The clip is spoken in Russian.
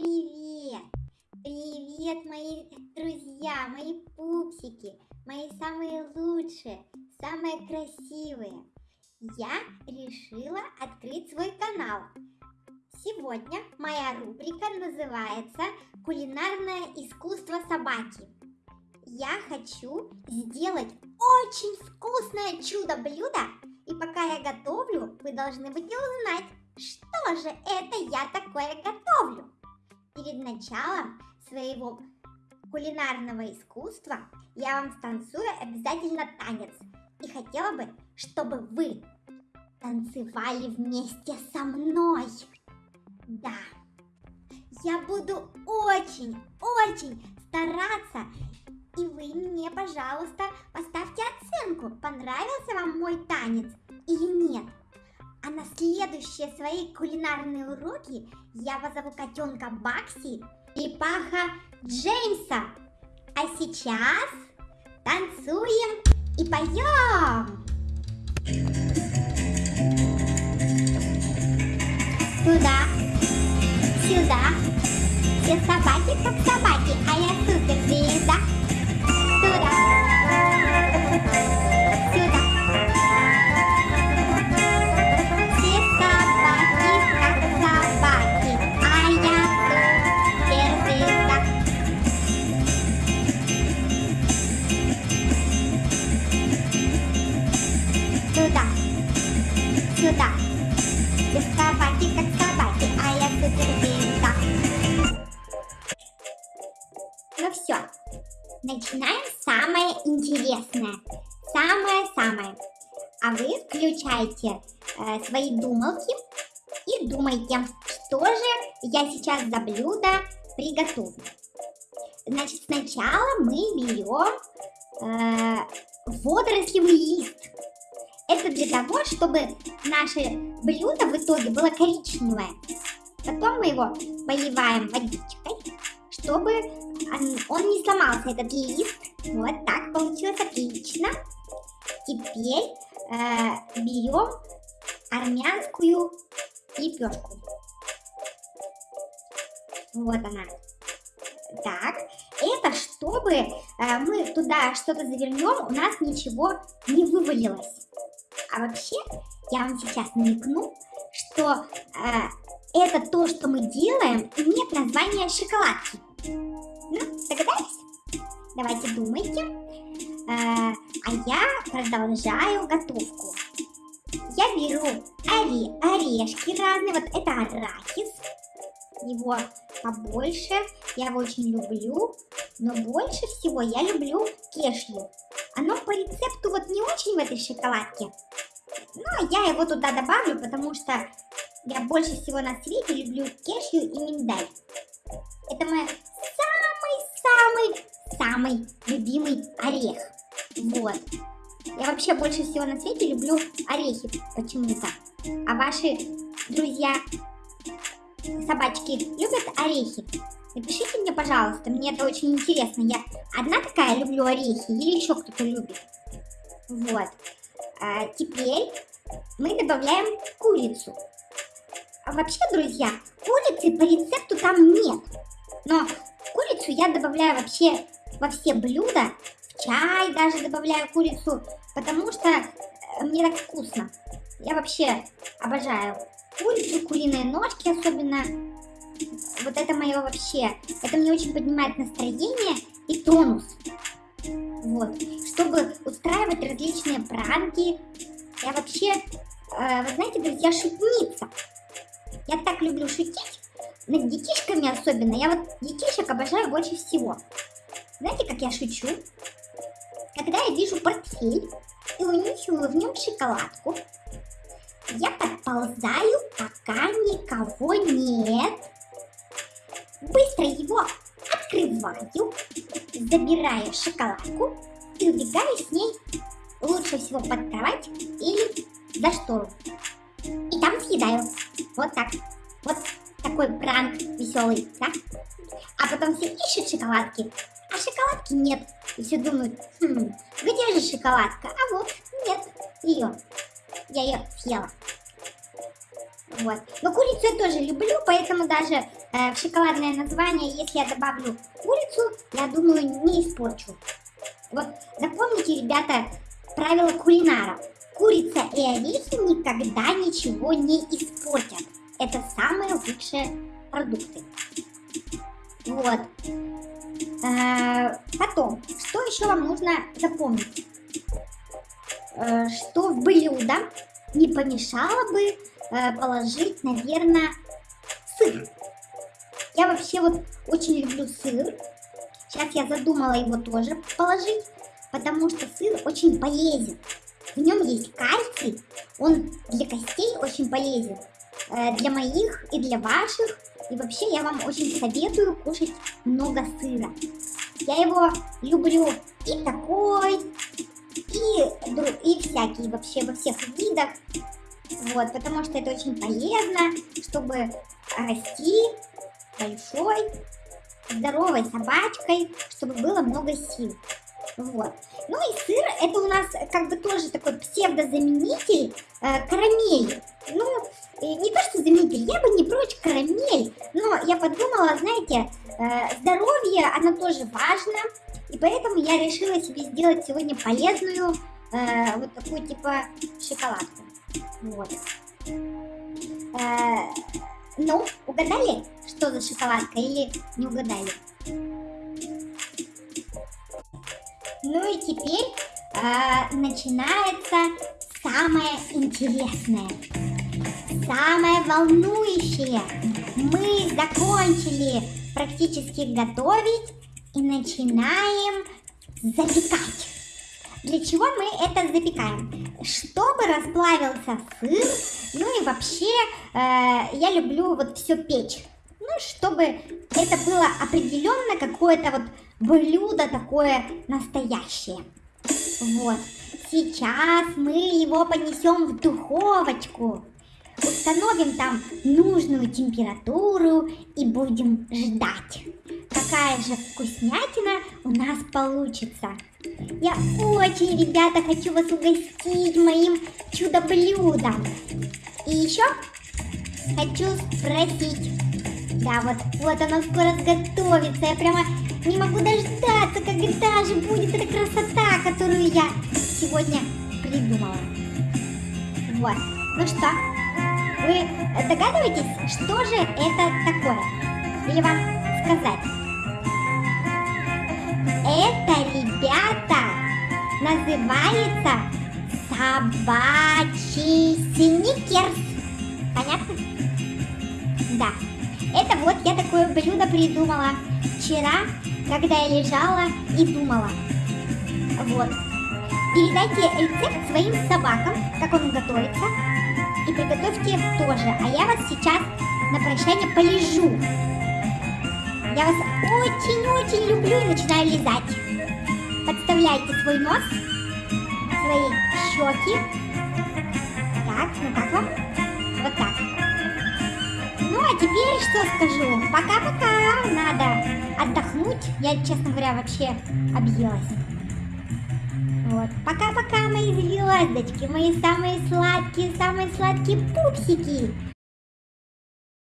Привет! Привет, мои друзья, мои пупсики, мои самые лучшие, самые красивые. Я решила открыть свой канал. Сегодня моя рубрика называется «Кулинарное искусство собаки». Я хочу сделать очень вкусное чудо-блюдо, и пока я готовлю, вы должны будете узнать, что же это я такое готовлю. Перед началом своего кулинарного искусства я вам станцую обязательно танец. И хотела бы, чтобы вы танцевали вместе со мной. Да, я буду очень-очень стараться. И вы мне, пожалуйста, поставьте оценку, понравился вам мой танец или нет. А на следующие свои кулинарные уроки я позову котенка Бакси и паха Джеймса. А сейчас танцуем и поем! Туда, сюда, все собаки как собаки, а я суперзвезда. Сюда. Собаки, как собаки, а я суперзвезда. Ну все, начинаем самое интересное. Самое-самое. А вы включайте э, свои думалки и думайте, что же я сейчас за блюдо приготовлю. Значит, сначала мы берем э, водорослевый лист. Это для того, чтобы наше блюдо в итоге было коричневое. Потом мы его поливаем водичкой, чтобы он не сломался, этот лист. Вот так получилось отлично. Теперь э, берем армянскую лепешку. Вот она. Так, это чтобы э, мы туда что-то завернем, у нас ничего не вывалилось. А вообще, я вам сейчас намекну, что э, это то, что мы делаем, имеет название шоколадки. Ну, догадались? Давайте думайте. Э, а я продолжаю готовку. Я беру ори орешки разные. Вот это арахис. Его побольше. Я его очень люблю. Но больше всего я люблю кешью. Оно по рецепту вот не очень в этой шоколадке. Но я его туда добавлю, потому что я больше всего на свете люблю кешью и миндаль. Это мой самый-самый-самый любимый орех. Вот. Я вообще больше всего на свете люблю орехи почему-то. А ваши друзья собачки любят орехи? Напишите мне, пожалуйста, мне это очень интересно. Я одна такая люблю орехи или еще кто-то любит? Вот. А теперь мы добавляем курицу. А вообще, друзья, курицы по рецепту там нет. Но курицу я добавляю вообще во все блюда. В чай даже добавляю курицу, потому что э, мне так вкусно. Я вообще обожаю курицу, куриные ножки особенно. Вот это мое вообще. Это мне очень поднимает настроение и тонус. Вот. Чтобы устраивать различные пранки. Я вообще, э, вы знаете, друзья, шутница. Я так люблю шутить. Над детишками особенно. Я вот детишек обожаю больше всего. Знаете, как я шучу? Когда я вижу портфель и унюхиваю в нем шоколадку, я подползаю, пока никого нет. Быстро его открываю, забираю шоколадку и убегаю с ней лучше всего под кровать или за штору. И там съедаю. Вот так. Вот такой пранк веселый, да? А потом все ищут шоколадки, а шоколадки нет. И все думают, хм, где же шоколадка? А вот, нет, ее. Я ее съела. Вот. Но курицу я тоже люблю, поэтому даже э, шоколадное название, если я добавлю курицу, я думаю, не испорчу. Вот запомните, ребята, правило кулинара. Курица и орехи никогда ничего не испортят. Это самые лучшие продукты. Вот. Э, потом, что еще вам нужно запомнить? Э, что в блюдо не помешало бы э, положить, наверное. Я вообще вот очень люблю сыр. Сейчас я задумала его тоже положить, потому что сыр очень полезен. В нем есть кальций, он для костей очень полезен, для моих и для ваших. И вообще я вам очень советую кушать много сыра. Я его люблю и такой, и, и всякие вообще во всех видах. Вот, потому что это очень полезно, чтобы расти большой, здоровой собачкой, чтобы было много сил. Вот. Ну и сыр, это у нас как бы тоже такой псевдозаменитель э, карамели. Ну, не то что заменитель, я бы не прочь карамель, но я подумала, знаете, э, здоровье, оно тоже важно, и поэтому я решила себе сделать сегодня полезную, э, вот такую типа шоколадку. Вот. Э, ну, угадали, что за шоколадка или не угадали? Ну и теперь э, начинается самое интересное, самое волнующее. Мы закончили практически готовить и начинаем запекать. Для чего мы это запекаем? Чтобы расплавился сыр, ну и вообще э, я люблю вот все печь. Ну, чтобы это было определенно какое-то вот блюдо такое настоящее. Вот. Сейчас мы его понесем в духовочку. Установим там нужную температуру и будем ждать. Какая же вкуснятина у нас получится. Я очень, ребята, хочу вас угостить моим чудо-блюдом. И еще хочу спросить. Да, вот, вот оно скоро сготовится. Я прямо не могу дождаться, когда же будет эта красота, которую я сегодня придумала. Вот. Ну что, вы догадываетесь, что же это такое? Или вам сказать? Ребята, называется собачий сникерс. Понятно? Да. Это вот я такое блюдо придумала вчера, когда я лежала и думала. Вот. Передайте рецепт своим собакам, как он готовится, и приготовьте тоже. А я вас сейчас на прощание полежу. Я вас очень-очень люблю и начинаю лизать. Подставляйте свой нос, свои щеки. Так, ну как вам? Вот так. Ну, а теперь что скажу? Пока-пока. Надо отдохнуть. Я, честно говоря, вообще объелась. Вот. Пока-пока, мои звездочки, мои самые сладкие, самые сладкие пупсики.